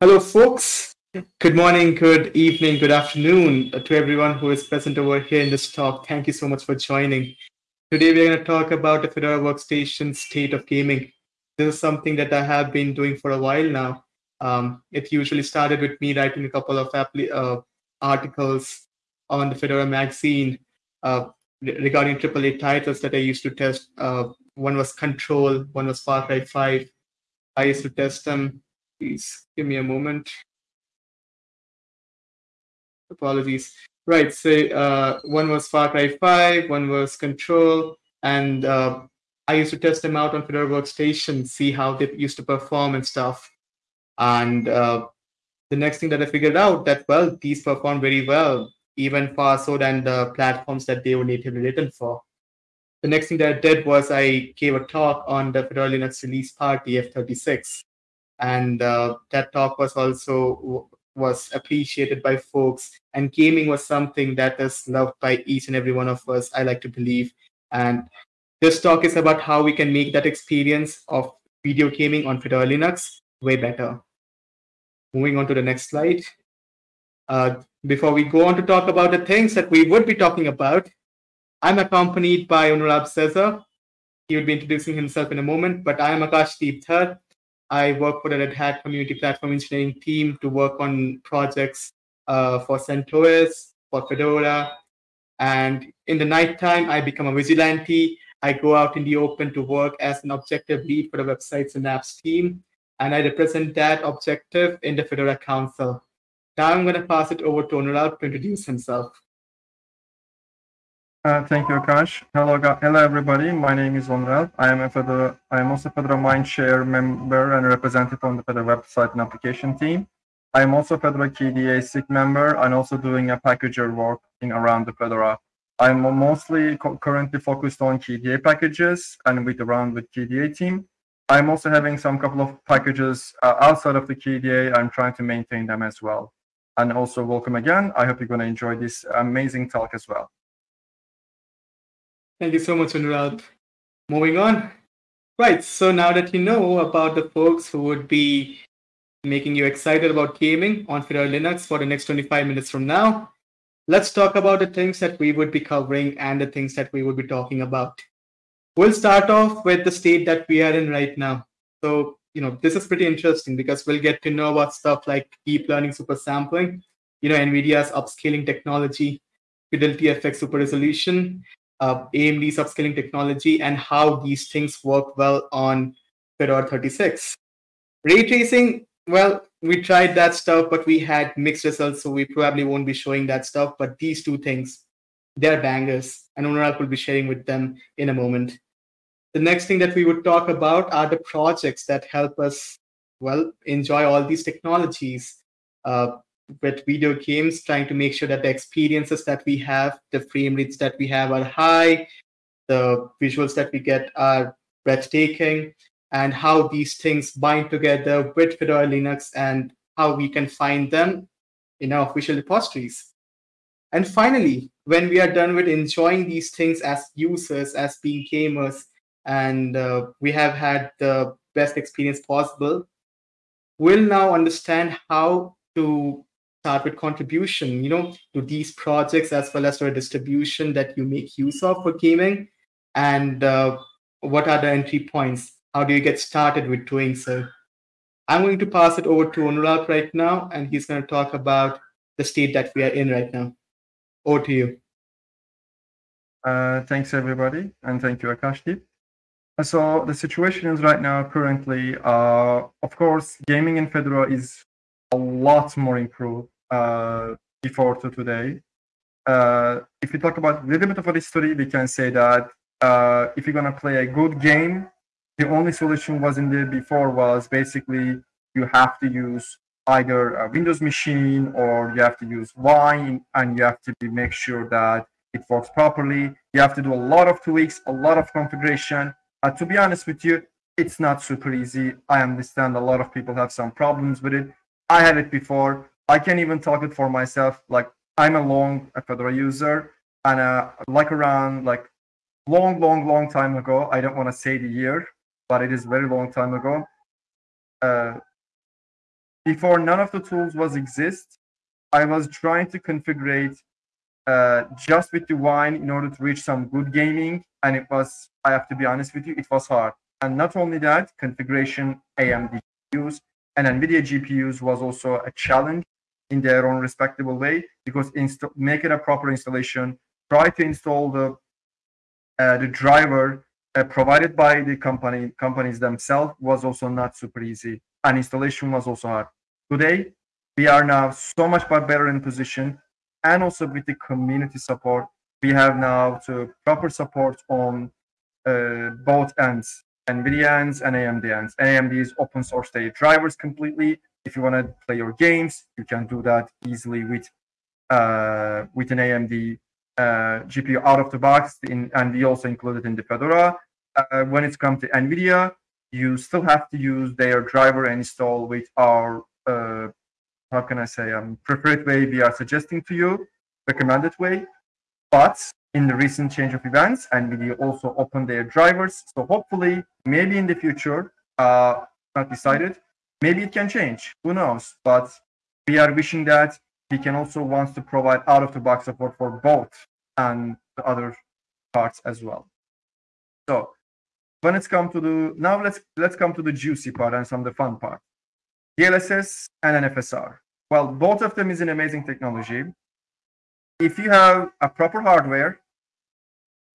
Hello, folks. Good morning, good evening, good afternoon to everyone who is present over here in this talk. Thank you so much for joining. Today, we're going to talk about the Fedora Workstation state of gaming. This is something that I have been doing for a while now. Um, it usually started with me writing a couple of uh, articles on the Fedora magazine uh, regarding AAA titles that I used to test. Uh, one was Control, one was Far Cry 5. I used to test them Please give me a moment. Apologies. Right, so uh, one was Far Cry 5, one was Control, and uh, I used to test them out on Fedora Workstation, see how they used to perform and stuff. And uh, the next thing that I figured out that, well, these perform very well, even far so than the platforms that they were natively written for. The next thing that I did was I gave a talk on the Fedora Linux release party F36 and uh, that talk was also was appreciated by folks and gaming was something that is loved by each and every one of us i like to believe and this talk is about how we can make that experience of video gaming on fedora linux way better moving on to the next slide uh, before we go on to talk about the things that we would be talking about i'm accompanied by Onuralp Sezer. he will be introducing himself in a moment but i am Akashdeep Dhar. I work for the Red Hat Community Platform Engineering team to work on projects uh, for CentOS, for Fedora. And in the nighttime, I become a vigilante. I go out in the open to work as an objective lead for the websites and apps team. And I represent that objective in the Fedora Council. Now I'm going to pass it over to Onuralp to introduce himself. Uh, thank you, Akash. Hello, hello, everybody. My name is Onuralp. I am a Fedora, I am also a Fedora Mindshare member and representative on the Fedora website and application team. I am also Fedora KDE SIG member and also doing a packager working around the Fedora. I'm mostly currently focused on KDE packages and with around with KDE team. I'm also having some couple of packages uh, outside of the KDE. I'm trying to maintain them as well. And also welcome again. I hope you're going to enjoy this amazing talk as well. Thank you so much, Onuralp. Moving on. Right, so now that you know about the folks who would be making you excited about gaming on Fedora Linux for the next 25 minutes from now, let's talk about the things that we would be covering and the things that we would be talking about. We'll start off with the state that we are in right now. So, you know, this is pretty interesting because we'll get to know about stuff like deep learning super sampling, you know, NVIDIA's upscaling technology, Fidelity FX super resolution, uh, AMD's upscaling technology and how these things work well on Fedora 36. Ray tracing, well, we tried that stuff, but we had mixed results, so we probably won't be showing that stuff. But these two things, they're bangers, and Onuralp will be sharing with them in a moment. The next thing that we would talk about are the projects that help us, well, enjoy all these technologies. Uh, with video games, trying to make sure that the experiences that we have, the frame rates that we have are high, the visuals that we get are breathtaking, and how these things bind together with Fedora Linux and how we can find them in our official repositories. And finally, when we are done with enjoying these things as users, as being gamers, and uh, we have had the best experience possible, we'll now understand how to start with contribution, you know, to these projects as well as to a distribution that you make use of for gaming, and uh, what are the entry points? How do you get started with doing so? I'm going to pass it over to Onuralp right now, and he's going to talk about the state that we are in right now. Over to you. Uh, thanks, everybody, and thank you, Akashdeep. So the situation is right now currently, uh, of course, gaming in Fedora is a lot more improved uh, before to today. Uh, if we talk about a little bit of a history, we can say that uh, if you're gonna play a good game, the only solution was in there before was basically you have to use either a Windows machine or you have to use Wine and you have to be, make sure that it works properly. You have to do a lot of tweaks, a lot of configuration. Uh, to be honest with you, it's not super easy. I understand a lot of people have some problems with it. I had it before. I can't even talk it for myself. Like I'm a long Fedora user, and uh, like around like long, long, long time ago. I don't want to say the year, but it is very long time ago. Uh, before none of the tools was exist, I was trying to configure uh, just with the wine in order to reach some good gaming. And it was, I have to be honest with you, it was hard. And not only that, configuration AMD GPUs and NVIDIA GPUs was also a challenge in their own respectable way because it a proper installation, try to install the uh, the driver uh, provided by the company companies themselves was also not super easy. And installation was also hard. Today we are now so much better in position and also with the community support we have now to proper support on uh, both ends nvidia ends and amd ends. Amd is open source their drivers completely if you want to play your games you can do that easily with uh, with an amd uh, GPU out of the box, in, and we also include it in the Fedora. Uh, when it comes to NVIDIA, you still have to use their driver and install with our, uh, how can I say, um, preferred way we are suggesting to you, recommended way. But in the recent change of events, NVIDIA also opened their drivers. So hopefully, maybe in the future, uh, not decided, maybe it can change. Who knows? But we are wishing that he can also wants to provide out of the box support for both and the other parts as well. So when it's come to the now let's let's come to the juicy part and some of the fun part. DLSS and NFSR. Well, both of them is an amazing technology. If you have a proper hardware,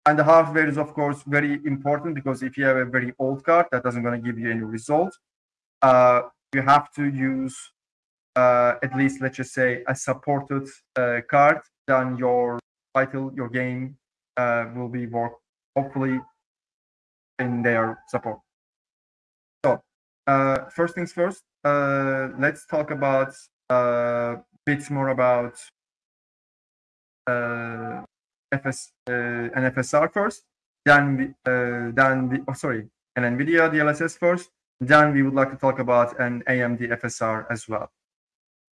and the hardware is of course very important because if you have a very old card, that doesn't going to give you any result. Uh, you have to use uh, at least let's just say a supported uh, card, then your title, your game uh, will be work hopefully in their support. So uh, first things first, uh, let's talk about uh, bits more about uh, FS uh, NFSR first. Then we, then we, oh sorry, an NVIDIA DLSS first. Then we would like to talk about an AMD FSR as well.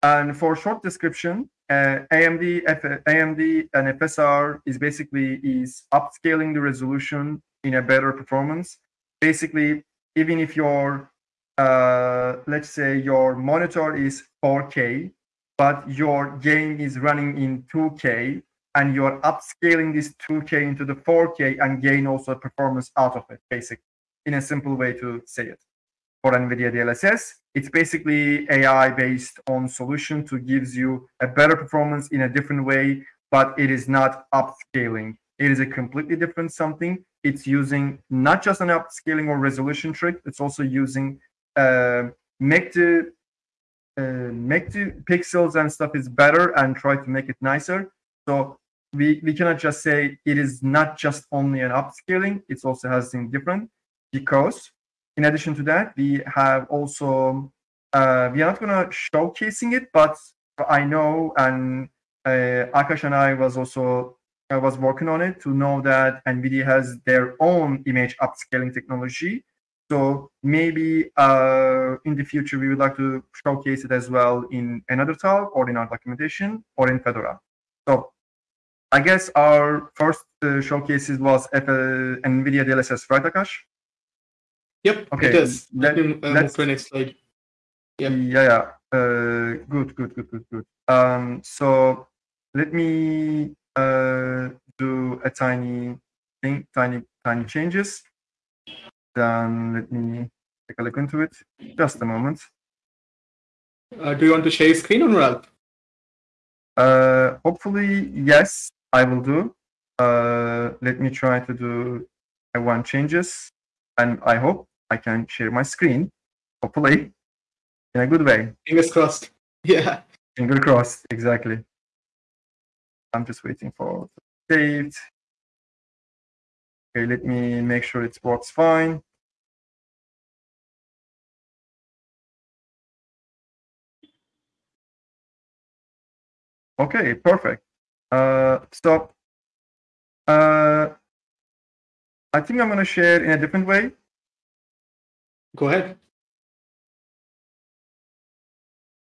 And for short description, uh, AMD, F AMD and FSR is basically is upscaling the resolution in a better performance. Basically, even if your uh, let's say your monitor is 4K, but your game is running in 2K, and you're upscaling this 2K into the 4K and gain also a performance out of it, basically, in a simple way to say it for NVIDIA DLSS. It's basically AI based on solution to gives you a better performance in a different way, but it is not upscaling. It is a completely different something. It's using not just an upscaling or resolution trick. It's also using uh, make the uh, make the pixels and stuff is better and try to make it nicer. So we, we cannot just say it is not just only an upscaling. It also has something different because in addition to that, we have also uh, we are not gonna showcasing it, but I know and uh, Akash and I was also I was working on it to know that NVIDIA has their own image upscaling technology. So maybe uh, in the future we would like to showcase it as well in another talk or in our documentation or in Fedora. So I guess our first uh, showcases was F- uh, NVIDIA DLSS, right, Akash? Yep, Okay, it is. Let me uh, move to the next slide. Yep. Yeah, yeah. Uh, good, good, good, good, good. Um, so let me uh, do a tiny thing, tiny, tiny changes. Then let me take a look into it. Just a moment. Uh, do you want to share your screen Onuralp? Uh, hopefully, yes, I will do. Uh, let me try to do I want changes, and I hope I can share my screen. Hopefully, in a good way. Fingers crossed. Yeah. Fingers crossed, exactly. I'm just waiting for to saved. Okay, let me make sure it works fine. Okay, perfect. Uh, so, uh, I think I'm gonna share in a different way. Go ahead.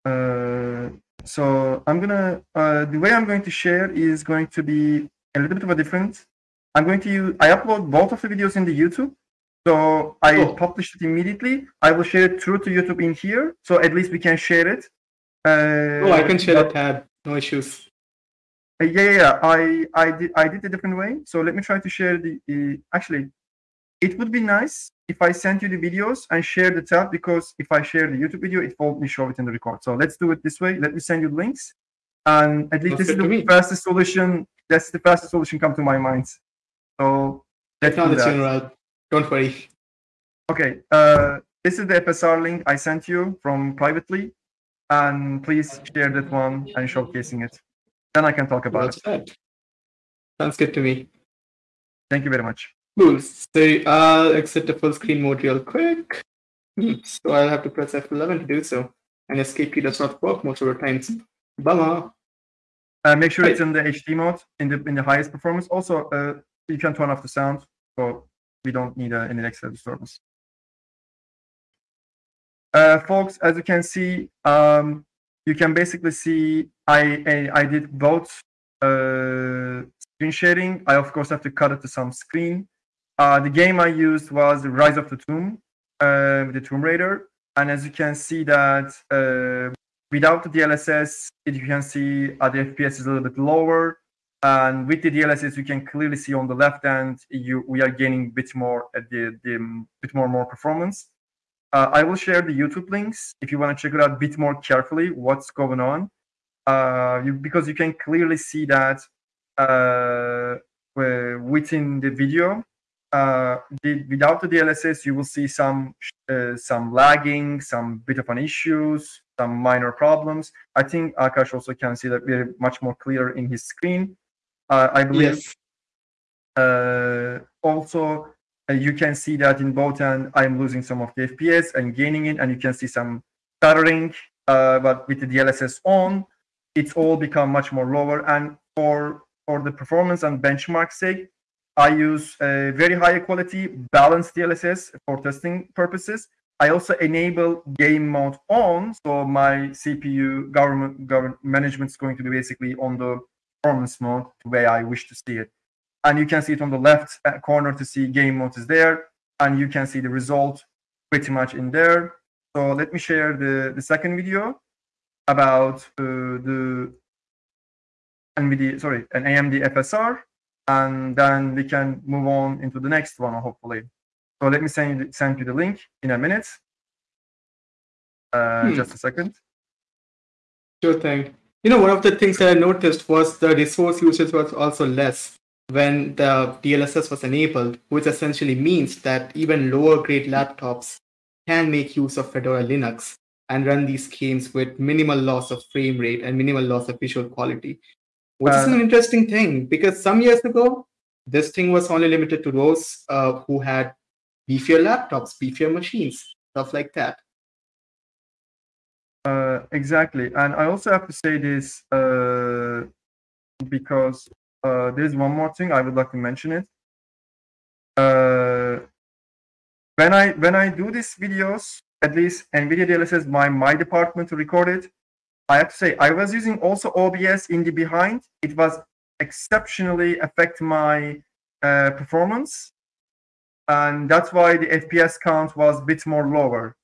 Uh, so I'm gonna uh, the way I'm going to share is going to be a little bit of a different. I'm going to use I upload both of the videos in the YouTube, So I Oh. published it immediately. I will share it through to YouTube in here, so at least we can share it. Uh, Oh, I can share but- a tab. No issues. Uh, yeah, yeah, yeah. I, I did, I did a different way. So let me try to share the. the actually, it would be nice if I sent you the videos and share the tab because if I share the YouTube video, it won't me show it in the record. So let's do it this way. Let me send you the links, and at least Sounds this is the me. fastest solution. That's the fastest solution come to my mind. So let's do Technology that. general. Don't worry. Okay, uh, this is the FSR link I sent you from privately, and please share that one and showcasing it. Then I can talk about Well it. said. Sounds good to me. Thank you very much. Cool. So I'll exit the full screen mode real quick. Hmm, So I'll have to press F11 to do so. And escape key does not work most of the times. Bummer. Uh, make sure it's in the HD mode, in the in the highest performance. Also, uh, you can turn off the sound, so we don't need uh, any extra disturbance. Uh, folks, as you can see, um, you can basically see I I, I did both uh, screen sharing. I of course have to cut it to some screen. Uh, the game I used was Rise of the Tomb, uh, the Tomb Raider, and as you can see that uh, without the DLSS, it- you can see uh, the FPS is a little bit lower. And with the DLSS, you can clearly see on the left hand, you we are gaining a bit more at the, the um, bit more more performance. Uh, I will share the YouTube links if you want to check it out a bit more carefully what's going on. Uh, you, because you can clearly see that uh, within the video, uh, the, without the DLSS, you will see some uh, some lagging, some bit of an issues, some minor problems. I think Akash also can see that very much more clear in his screen. Uh, I believe Yes. uh, also uh, you can see that in both end I'm losing some of the FPS and gaining it, and you can see some stuttering. Uh, but with the DLSS on, it's all become much more lower. And for for the performance and benchmark sake, I use a very high quality balanced DLSS for testing purposes. I also enable game mode on, so my CPU government government management is going to be basically on the performance mode the way I wish to see it. And you can see it on the left uh, corner to see game mode is there, and you can see the result pretty much in there. So let me share the, the second video about uh, the NVIDIA, sorry, an AMD FSR, and then we can move on into the next one, hopefully. So let me send you, send you the link in a minute. Uh, Hmm. Just a second. Sure thing. You know, one of the things that I noticed was the resource usage was also less when the DLSS was enabled, which essentially means that even lower grade laptops can make use of Fedora Linux and run these games with minimal loss of frame rate and minimal loss of visual quality, which is Uh, an interesting thing because some years ago, this thing was only limited to those uh, who had beefier laptops, beefier machines, stuff like that. Uh, exactly, and I also have to say this uh, because uh, there's one more thing I would like to mention it. Uh, when I when I do these videos, at least NVIDIA DLSS my my department to record it, I have to say I was using also OBS in the behind. It was exceptionally affect my uh, performance, and that's why the FPS count was a bit more lower.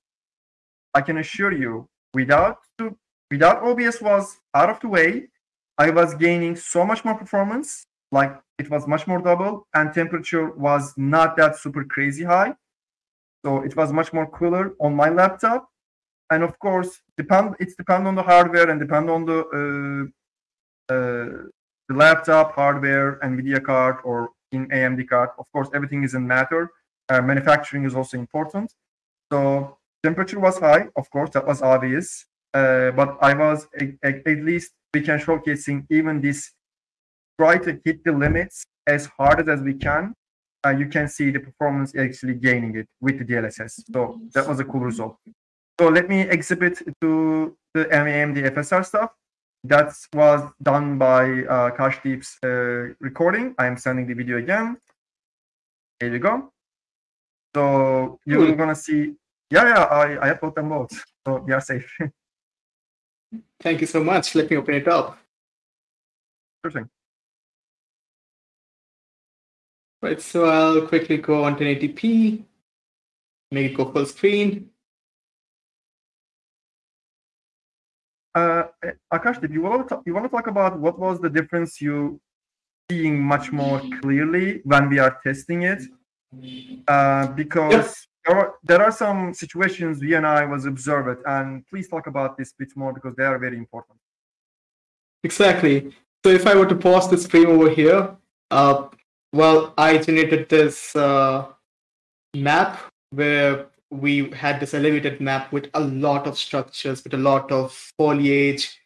I can assure you, without without OBS was out of the way, I was gaining so much more performance. Like it was much more double, and temperature was not that super crazy high. So it was much more cooler on my laptop. And of course, depend it's depend on the hardware and depend on the uh, uh, the laptop hardware, NVIDIA card or in AMD card. Of course, everything isn't matter. Uh, manufacturing is also important. So temperature was high, of course, that was obvious. Uh, but I was a- a- at least we can showcasing even this try to hit the limits as hard as we can. Uh, you can see the performance actually gaining it with the DLSS. So that was a cool result. So let me exhibit to the AMD FSR stuff. That was done by uh, Kashdeep's uh, recording. I'm sending the video again. Here you go. So you're Cool. gonna see. Yeah, yeah. I I upload them both, so we are safe. Thank you so much. Let me open it up. sure thing. Right, so I'll quickly go on 1080p make it go full screen. Uh, Akash, did you want to talk, you want to talk about what was the difference you seeing much more clearly when we are testing it? Uh, because yes. there, are, there are some situations we and I was observed, and please talk about this bit more because they are very important. Exactly. So if I were to pause this frame over here, uh, well, I generated this uh, map where we had this elevated map with a lot of structures, with a lot of foliage,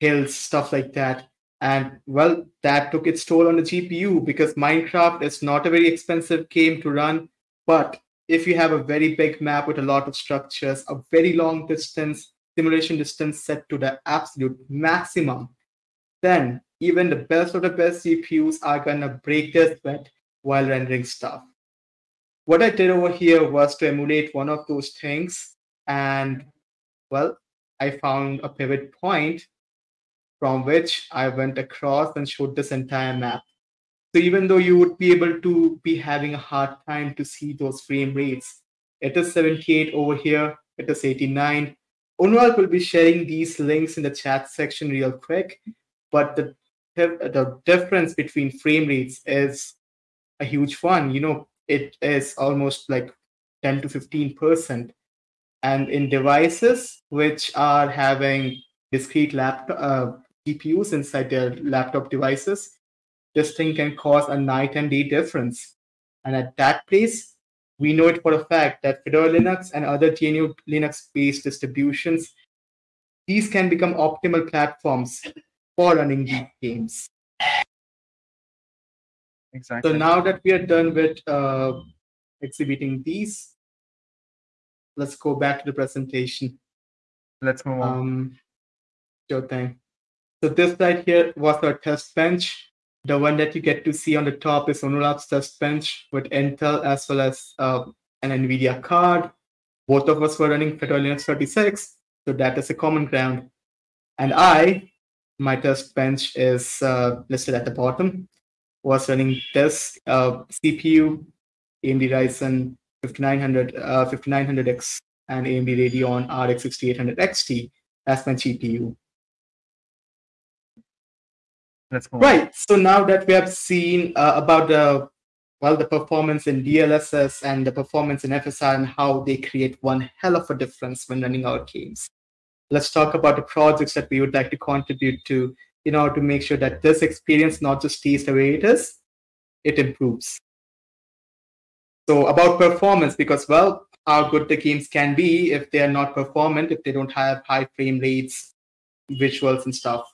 hills, stuff like that. And well, that took its toll on the GPU because Minecraft is not a very expensive game to run. But if you have a very big map with a lot of structures, a very long distance, simulation distance set to the absolute maximum, then even the best of the best CPUs are gonna break their sweat while rendering stuff what I did over here was to emulate one of those things. And well, I found a pivot point from which I went across and showed this entire map. So even though you would be able to be having a hard time to see those frame rates, it is 78 over here, it is 89. Onuralp will be sharing these links in the chat section real quick, but the, the difference between frame rates is a huge one. You know, it is almost like 10 to 15 percent. And in devices which are having discrete laptop uh, gpus inside their laptop devices this thing can cause a night and day difference. And at that place we know it for a fact that fedora linux and other gnu linux based distributions these can become optimal platforms for running these games Exactly. So now that we are done with uh, exhibiting these, let's go back to the presentation. Let's move on. Um, sure thing. So this slide here was our test bench. The one that you get to see on the top is Onuralp's test bench with Intel as well as uh, an NVIDIA card. Both of us were running Fedora Linux 36, so that is a common ground. And I, my test bench is uh, listed at the bottom was running this uh, CPU, AMD Ryzen 5900, uh, 5900X and AMD Radeon RX 6800 XT as my GPU. That's cool. Right. So now that we have seen uh, about the well the performance in DLSS and the performance in FSR and how they create one hell of a difference when running our games. Let's talk about the projects that we would like to contribute to in order to make sure that this experience not just stays the way it is, it improves. So about performance, because well, how good the games can be if they are not performant, if they don't have high frame rates, visuals and stuff.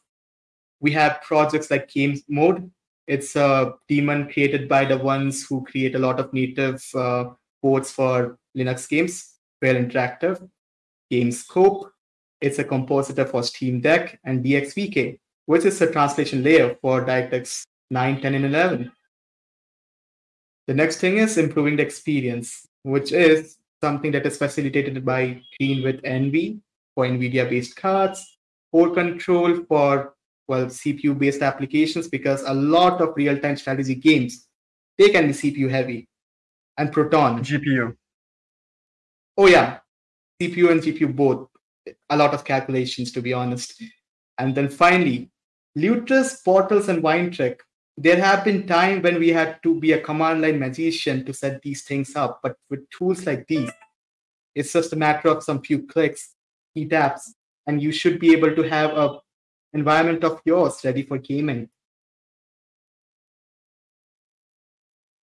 We have projects like Games Mode. It's a daemon created by the ones who create a lot of native uh, ports for Linux games, Feral Interactive. GameScope, it's a compositor for Steam Deck and DXVK which is a translation layer for DirectX 9, 10, and 11. The next thing is improving the experience, which is something that is facilitated by GreenWithEnvy for NVIDIA-based cards, CoreCtrl for well CPU-based applications because a lot of real-time strategy games they can be CPU heavy, and Proton GPU. Oh yeah, CPU and GPU both. A lot of calculations, to be honest. And then finally, Lutris, Bottles, and Wine There have been times when we had to be a command line magician to set these things up, but with tools like these, it's just a matter of some few clicks, key taps, and you should be able to have a environment of yours ready for gaming.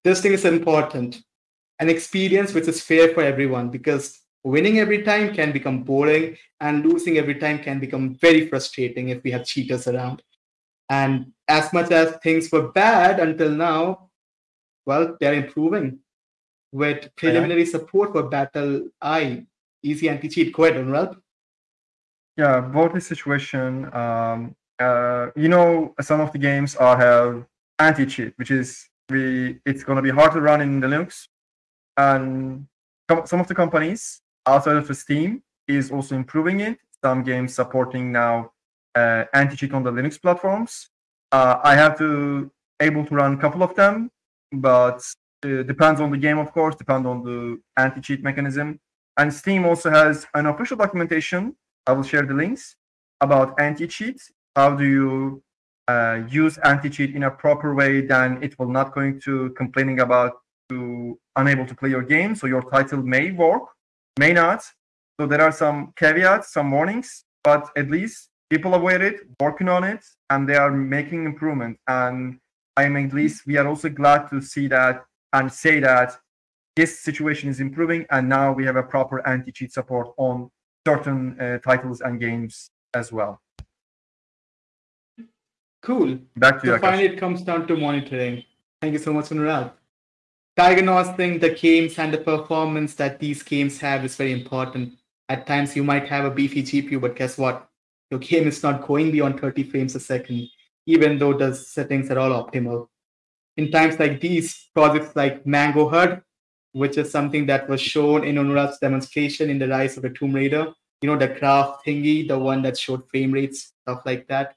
This thing is important. An experience which is fair for everyone because winning every time can become boring and losing every time can become very frustrating if we have cheaters around. And as much as things were bad until now, well, they're improving with preliminary yeah. support for Battle I, easy anti-cheat. Go ahead, Onuralp. Yeah, about this situation, um, uh, you know, some of the games are have anti-cheat, which is we it's going to be hard to run in the Linux, and some of the companies outside of Steam is also improving it. Some games supporting now anti-cheat on the Linux platforms. Uh, I have to able to run a couple of them, but uh, depends on the game, of course, depends on the anti-cheat mechanism. And Steam also has an official documentation. I will share the links about anti-cheat. How do you uh, use anti-cheat in a proper way? Then it will not going to complaining about to unable to play your game. So your title may work, may not. So there are some caveats, some warnings, but at least people aware it, working on it, and they are making improvement. And I'm at least we are also glad to see that and say that this situation is improving, and now we have a proper anti-cheat support on certain uh, titles and games as well. Cool. Back to so you. finally, it comes down to monitoring. Thank you so much, Onuralp. Tiger Knows think the games and the performance that these games have is very important. At times, you might have a beefy GPU, but guess what? Your game is not going beyond 30 frames a second, even though the settings are all optimal. In times like these, projects like Mango HUD, which is something that was shown in Onuralp's demonstration in the Rise of the Tomb Raider, you know, the graph thingy, the one that showed frame rates, stuff like that.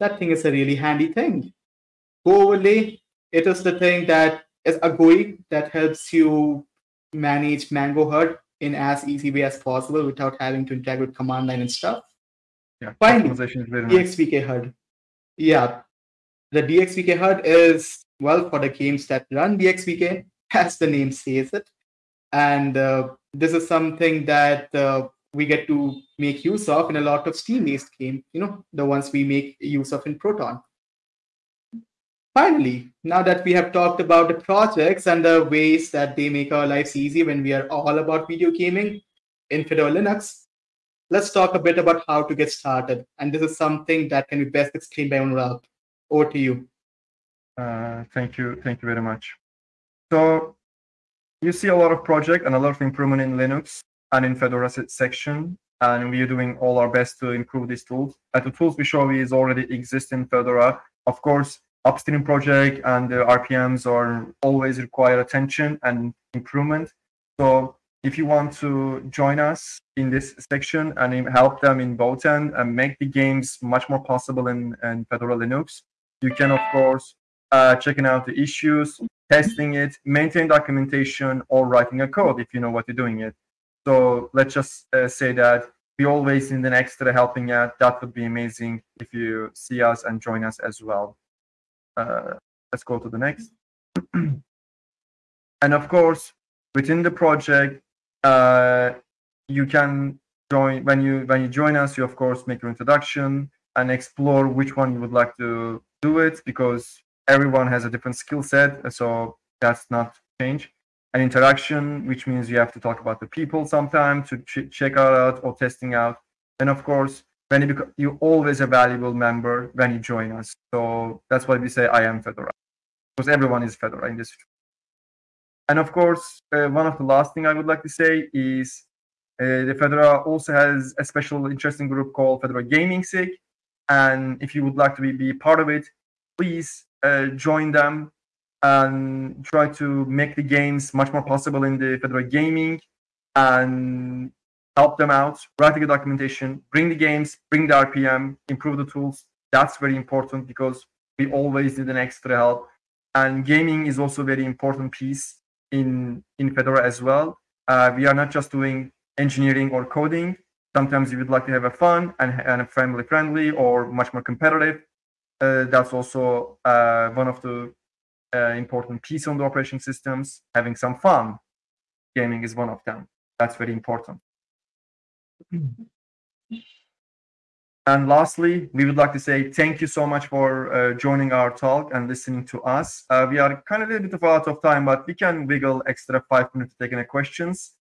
That thing is a really handy thing. GOverlay, it is the thing that is a GUI that helps you manage Mango HUD in as easy way as possible without having to interact with command line and stuff. Yeah, Finally, very nice. DXVK HUD. Yeah, the DXVK HUD is well for the games that run DXVK, as the name says it, and uh, this is something that uh, we get to make use of in a lot of Steam-based games. You know, the ones we make use of in Proton. Finally, now that we have talked about the projects and the ways that they make our lives easy when we are all about video gaming in Fedora Linux, let's talk a bit about how to get started. And this is something that can be best explained by Onuralp. Over to you. Uh, thank you. Thank you very much. So you see a lot of project and a lot of improvement in Linux and in Fedora section. And we are doing all our best to improve these tools. And the tools we show is already exist in Fedora. Of course, upstream project and the RPMs are always require attention and improvement. So if you want to join us in this section and help them in both end and make the games much more possible in, in Fedora Linux, you can of course uh, checking out the issues, testing it, maintain documentation, or writing a code if you know what you're doing it. So let's just uh, say that we always need an extra helping out. That would be amazing if you see us and join us as well. Uh, let's go to the next. and of course, within the project, uh, you can join when you when you join us. You of course make your introduction and explore which one you would like to do it because everyone has a different skill set, so that's not change. An interaction, which means you have to talk about the people sometime to ch- check out or testing out. And of course, when you you're always a valuable member when you join us. So that's why we say I am Fedora, because everyone is Fedora in this. And of course, uh, one of the last thing I would like to say is uh, the Fedora also has a special interesting group called Fedora Gaming SIG. And if you would like to be, be part of it, please uh, join them and try to make the games much more possible in the Fedora gaming and help them out, write the documentation, bring the games, bring the RPM, improve the tools. That's very important because we always need an extra help. And gaming is also a very important piece in, in Fedora as well. Uh, we are not just doing engineering or coding. Sometimes you would like to have a fun and, and family friendly or much more competitive. Uh, that's also uh, one of the uh, important piece on the operation systems. Having some fun, gaming is one of them. That's very important. And lastly, we would like to say thank you so much for uh, joining our talk and listening to us. Uh, we are kind of a little bit of out of time, but we can wiggle extra five minutes to take any questions.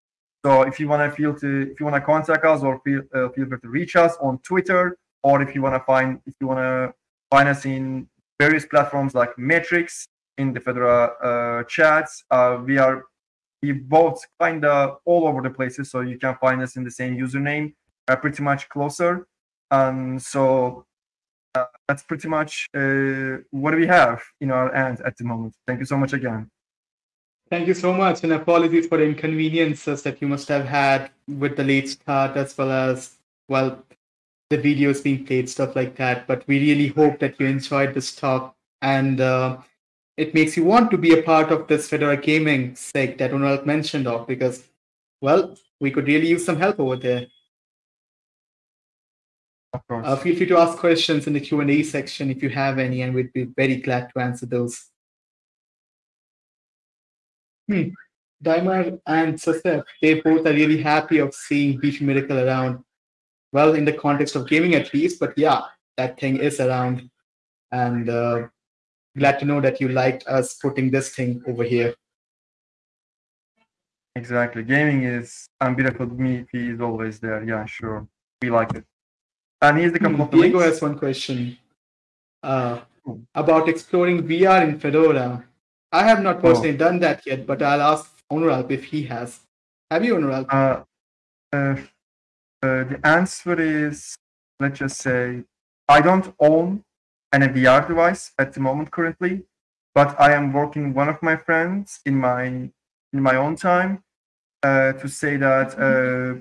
So if you want to feel to, if you want to contact us or feel uh, feel free to reach us on Twitter, or if you want to find, if you want to find us in various platforms like Matrix in the Fedora uh, chats. Uh, we are we both kind of all over the places, so you can find us in the same username, uh, pretty much closer. And so uh, that's pretty much uh, what we have in our hands at the moment. Thank you so much again. Thank you so much, and apologies for the inconveniences that you must have had with the late start, as well as well the videos being played, stuff like that. But we really hope that you enjoyed this talk, and uh, it makes you want to be a part of this Fedora gaming SIG that Onuralp mentioned of because, well, we could really use some help over there. Uh, feel free to ask questions in the Q&A section if you have any, and we'd be very glad to answer those. Hmm. Daimar and Joseph, they both are really happy of seeing Beefy Miracle around. Well, in the context of gaming at least, but yeah, that thing is around. And uh, glad to know that you liked us putting this thing over here. Exactly. Gaming is and beautiful me is always there. Yeah, sure. We like it. And here's the couple of the Diego links. has one question uh, Oh. about exploring VR in Fedora. I have not Oh. personally done that yet, but I'll ask Onuralp if he has. Have you, Onuralp? Uh, uh, uh, the answer is let's just say I don't own an VR device at the moment currently, but I am working one of my friends in my in my own time uh, to say that uh,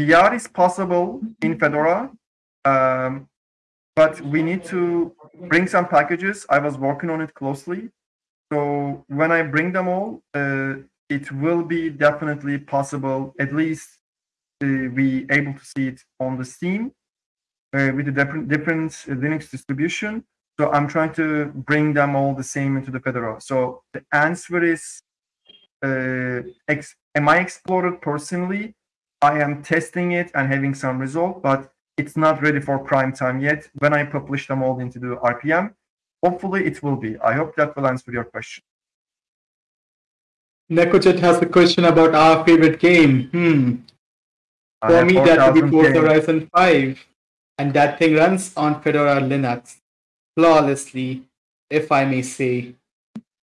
VR is possible in Fedora, um, but we need to bring some packages. I was working on it closely, so when I bring them all, uh, it will be definitely possible. At least uh, be able to see it on the Steam uh, with a different different Linux distribution. So I'm trying to bring them all the same into the Fedora. So the answer is, uh, am I explored personally? I am testing it and having some result, but it's not ready for prime time yet. When I publish them all into the RPM, hopefully it will be. I hope that will answer your question. Nekojet has a question about our favorite game. Hmm. I For me, that would be 4,000 Forza. Horizon 5. And that thing runs on Fedora Linux flawlessly, if I may say.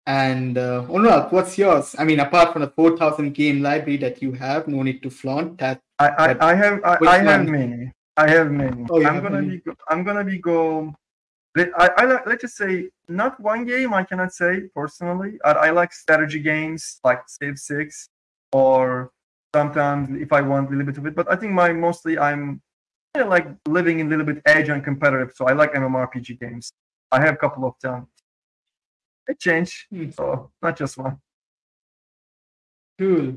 And uh, Onuralp, what's yours? I mean, apart from the 4,000 game library that you have, no need to flaunt that. I, I, I have I, I have many. I have many. Oh, I'm gonna many. be go- I'm gonna be go. I, I like let's just say not one game. I cannot say personally. I, I like strategy games like Civ Six, or sometimes if I want a little bit of it. But I think my mostly I'm kind of like living in a little bit edge and competitive. So I like MMORPG games. I have a couple of them. It changed, Hmm. so not just one. Cool.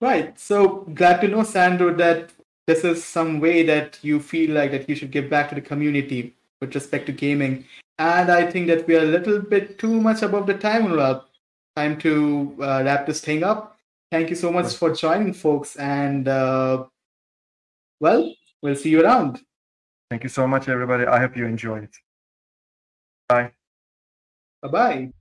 Right. So glad to know, Sandro, that this is some way that you feel like that you should give back to the community with respect to gaming. And I think that we are a little bit too much above the time. Time to uh, wrap this thing up. Thank you so much for joining, folks. And uh, well, we'll see you around. Thank you so much, everybody. I hope you enjoyed it. Bye. Bye bye.